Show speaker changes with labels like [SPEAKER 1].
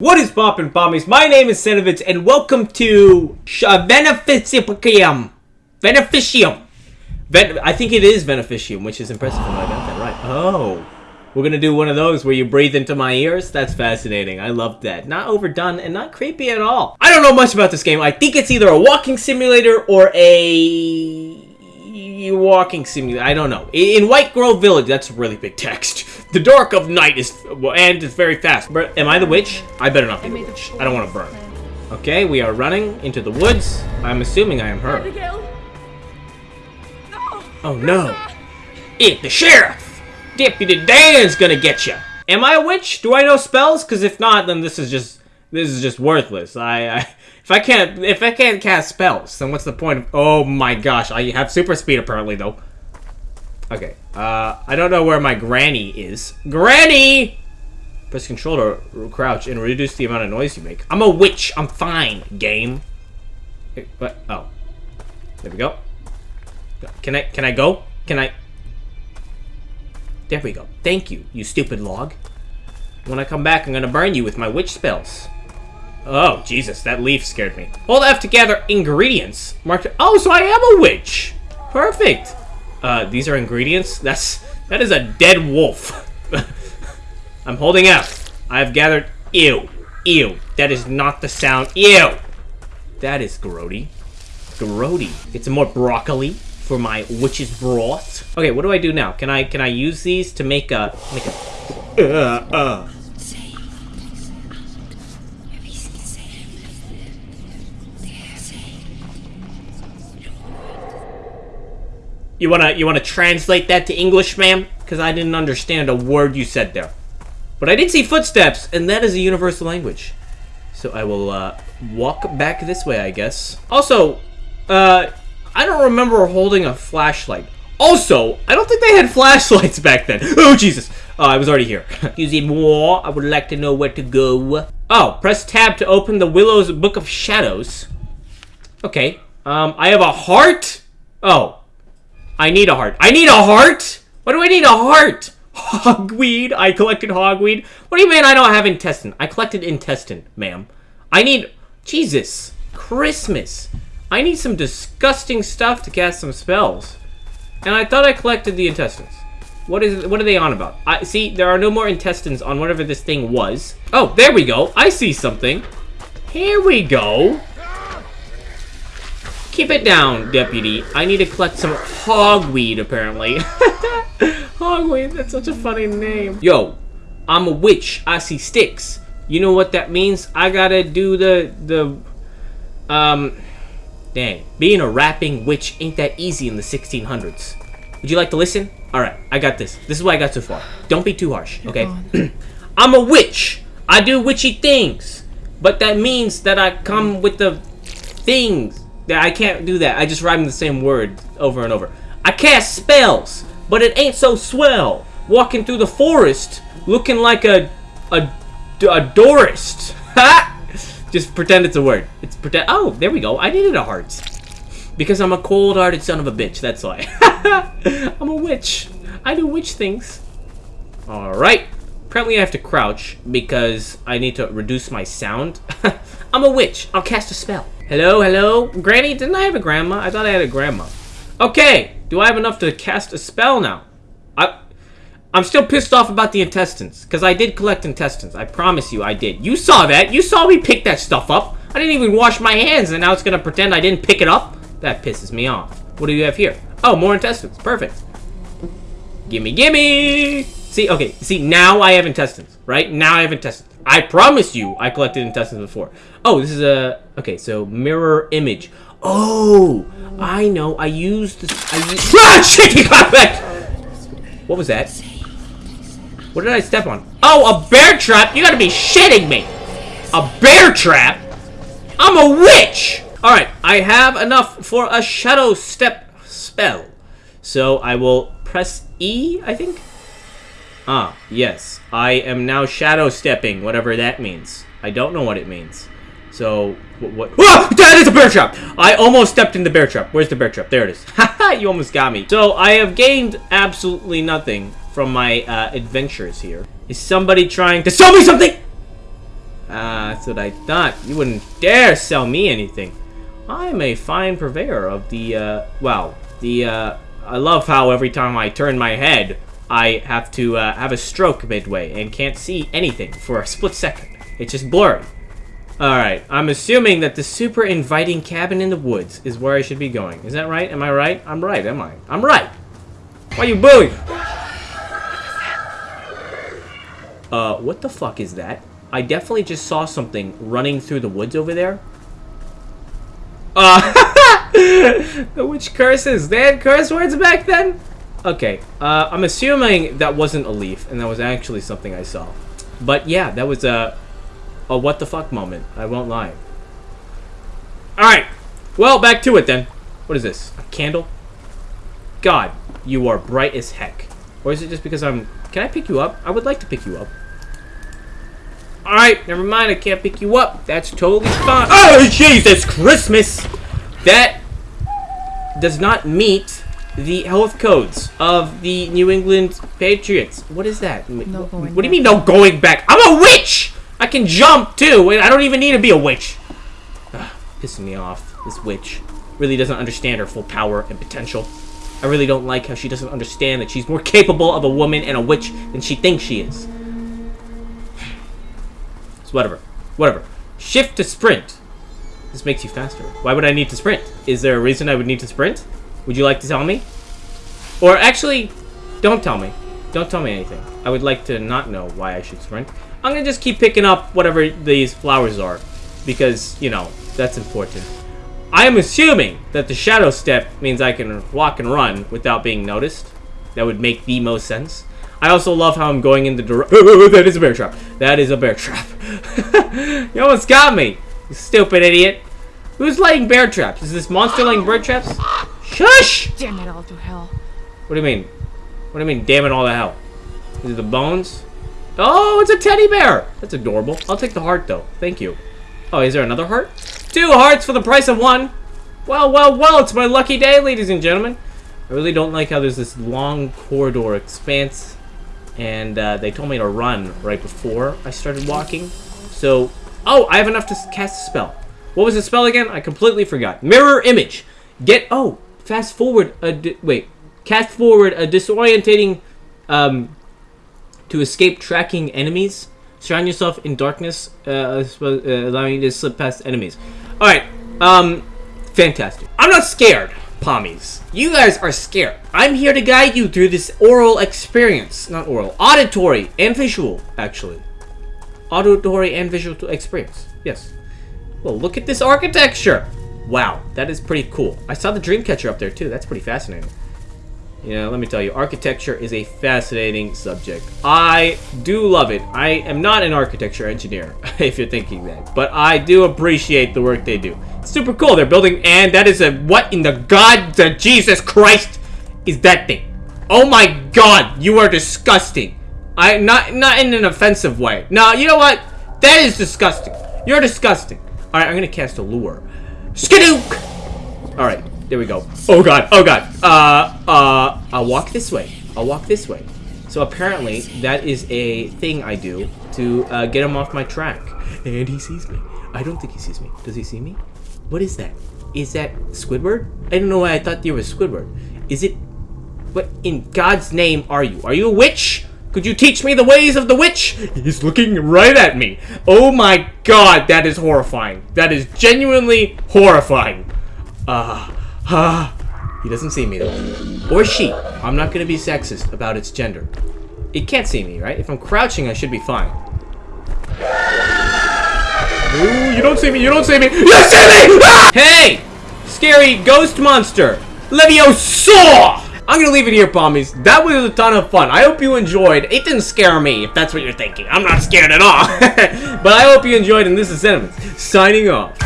[SPEAKER 1] What is poppin' pommies? My name is Senovitz and welcome to uh, Beneficium. Beneficium. Ven- I think it is Beneficium, which is impressive I got that right. Oh. We're gonna do one of those where you breathe into my ears? That's fascinating. I love that. Not overdone and not creepy at all. I don't know much about this game. I think it's either a walking simulator or a walking simulator. I don't know. In White Grove Village, that's really big text. The dark of night is and it's very fast. But am I the witch? I better not be the witch. I don't want to burn. Okay, we are running into the woods. I'm assuming I am her. Oh no! It, the sheriff! Deputy Dan's gonna get you. Am I a witch? Do I know spells? Because if not, then this is just this is just worthless. I, I if I can't if I can't cast spells, then what's the point? Of, oh my gosh! I have super speed apparently though. Okay. Uh, I don't know where my granny is. Granny! Press control to crouch and reduce the amount of noise you make. I'm a witch. I'm fine. Game. Hey, What? Oh. There we go. Can I? Can I go? Can I? There we go. Thank you, you stupid log. When I come back, I'm gonna burn you with my witch spells. Oh, Jesus, that leaf scared me. Hold F to gather ingredients. Mark. Oh, so I am a witch. Perfect. Uh, these are ingredients? That's... That is a dead wolf. I'm holding F. I've gathered... Ew. Ew. That is not the sound. Ew. That is grody. Grody. It's more broccoli for my witch's broth. Okay, what do I do now? Can I can I use these to make a make a uh uh You wanna you wanna translate that to English, ma'am? Because I didn't understand a word you said there. But I did see footsteps, and that is a universal language. So I will uh, walk back this way, I guess. Also, uh, I don't remember holding a flashlight. Also, I don't think they had flashlights back then. Oh, Jesus. Oh, I was already here. Excuse moi, I would like to know where to go. Oh, press tab to open the Willow's Book of Shadows. Okay. Um, I have a heart? Oh. I need a heart. I need a heart? Why do I need a heart? Hogweed. I collected hogweed. What do you mean I don't have intestine? I collected intestine, ma'am. I need... Jesus. Christmas. I need some disgusting stuff to cast some spells. And I thought I collected the intestines. What is what are they on about? I see there are no more intestines on whatever this thing was. Oh, there we go. I see something. Here we go. Keep it down, deputy. I need to collect some hogweed, apparently. hogweed, that's such a funny name. Yo, I'm a witch. I see sticks. You know what that means? I gotta do the, the, um, dang. Being a rapping witch ain't that easy in the 1600s. Would you like to listen? Alright, I got this. This is what I got so far. Don't be too harsh, okay? I'm a witch. I do witchy things. But that means that I come with the things. I can't do that. I just rhyme the same word over and over. I cast spells, but it ain't so swell. Walking through the forest, looking like a a, a Dorist. Just pretend it's a word. It's pretend. Oh, there we go. I needed a heart. Because I'm a cold-hearted son of a bitch, that's why. I'm a witch. I do witch things. Alright. Apparently I have to crouch because I need to reduce my sound. I'm a witch. I'll cast a spell. Hello, hello? Granny, didn't I have a grandma? I thought I had a grandma. Okay, do I have enough to cast a spell now? I, I'm still pissed off about the intestines, because I did collect intestines. I promise you I did. You saw that. You saw me pick that stuff up. I didn't even wash my hands, and now it's going to pretend I didn't pick it up? That pisses me off. What do you have here? Oh, more intestines. Perfect. Gimme, gimme! See, okay, see, now I have intestines, right? Now I have intestines. I promise you I collected intestines before. Oh, this is a... Okay, so mirror image. Oh, I know. I used. I used... Ah, shit, he got back! What was that? What did I step on? Oh, a bear trap? You gotta be shitting me! A bear trap? I'm a witch! Alright, I have enough for a shadow step spell. So I will press E, I think? Ah, yes. I am now shadow stepping, whatever that means. I don't know what it means. So, what? what ah! That is a bear trap! I almost stepped in the bear trap. Where's the bear trap? There it is. Haha, you almost got me. So, I have gained absolutely nothing from my uh, adventures here. Is somebody trying to sell me something? Ah, that's what I thought. You wouldn't dare sell me anything. I'm a fine purveyor of the, uh, well, the, uh, I love how every time I turn my head, I have to, uh, have a stroke midway and can't see anything for a split second. It's just blurry. Alright, I'm assuming that the super inviting cabin in the woods is where I should be going. Is that right? Am I right? I'm right, am I? I'm right! Why are you bullying? Uh, what the fuck is that? I definitely just saw something running through the woods over there. Uh, the witch curses. They had curse words back then? Okay, uh, I'm assuming that wasn't a leaf, and that was actually something I saw. But yeah, that was a, a what the fuck moment. I won't lie. Alright, well, back to it then. What is this? A candle? God, you are bright as heck. Or is it just because I'm... Can I pick you up? I would like to pick you up. Alright, never mind. I can't pick you up. That's totally fine. Oh, Jesus Christmas! That does not meet the health codes of the New England Patriots. What is that?
[SPEAKER 2] No
[SPEAKER 1] what, do you mean no going back? I'm a witch! I can jump too. I don't even need to be a witch. Ugh, pissing me off. This witch really doesn't understand her full power and potential. I really don't like how she doesn't understand that she's more capable of a woman and a witch than she thinks she is. So whatever. Whatever. Shift to sprint. This makes you faster. Why would I need to sprint? Is there a reason I would need to sprint? Would you like to tell me? Or actually, don't tell me. Don't tell me anything. I would like to not know why I should sprint. I'm gonna just keep picking up whatever these flowers are. Because, you know, that's important. I am assuming that the shadow step means I can walk and run without being noticed. That would make the most sense. I also love how I'm going in the direction. that is a bear trap. That is a bear trap. you almost got me, you stupid idiot. Who's laying bear traps? Is this monster laying bear traps? Shush!
[SPEAKER 2] Damn it all to hell.
[SPEAKER 1] What do you mean? What do you mean, damn it all to hell? Is it the bones? Oh, it's a teddy bear! That's adorable. I'll take the heart, though. Thank you. Oh, is there another heart? Two hearts for the price of one! Well, well, well, it's my lucky day, ladies and gentlemen. I really don't like how there's this long corridor expanse, and uh, they told me to run right before I started walking. So, oh, I have enough to cast a spell. What was the spell again? I completely forgot. Mirror image. Get, oh, fast forward, a wait, cast forward a disorientating, um, to escape tracking enemies. Surround yourself in darkness, uh, uh, allowing you to slip past enemies. Alright, um, fantastic. I'm not scared, Pommies. You guys are scared. I'm here to guide you through this oral experience. Not oral, auditory and visual, actually. Auditory and visual experience. Yes. Well, look at this architecture. Wow, that is pretty cool. I saw the Dreamcatcher up there, too. That's pretty fascinating. You know, let me tell you, architecture is a fascinating subject. I do love it. I am not an architecture engineer, if you're thinking that. But I do appreciate the work they do. It's super cool. They're building, and that is a, what in the God, the Jesus Christ is that thing? Oh my God, you are disgusting. I, not, not in an offensive way. No, you know what? That is disgusting. You're disgusting. All right, I'm gonna cast a lure. Skidook! All right, there we go. Oh god, oh god. Uh, uh, I'll walk this way. I'll walk this way. So apparently, that is a thing I do to uh, get him off my track. And he sees me. I don't think he sees me. Does he see me? What is that? Is that Squidward? I don't know why I thought you were Squidward. Is it... What in God's name are you? Are you a witch? Could you teach me the ways of the witch? He's looking right at me. Oh my god, that is horrifying. That is genuinely horrifying. Ah, uh, ah. Uh, he doesn't see me though. Or she. I'm not gonna be sexist about its gender. It can't see me, right? If I'm crouching, I should be fine. Ooh, you don't see me, you don't see me. You see me! Ah! Hey! Scary ghost monster! Leviosaur! I'm gonna leave it here, Pommies. That was a ton of fun. I hope you enjoyed. It didn't scare me, if that's what you're thinking. I'm not scared at all. but I hope you enjoyed, and this is Sentiments, signing off.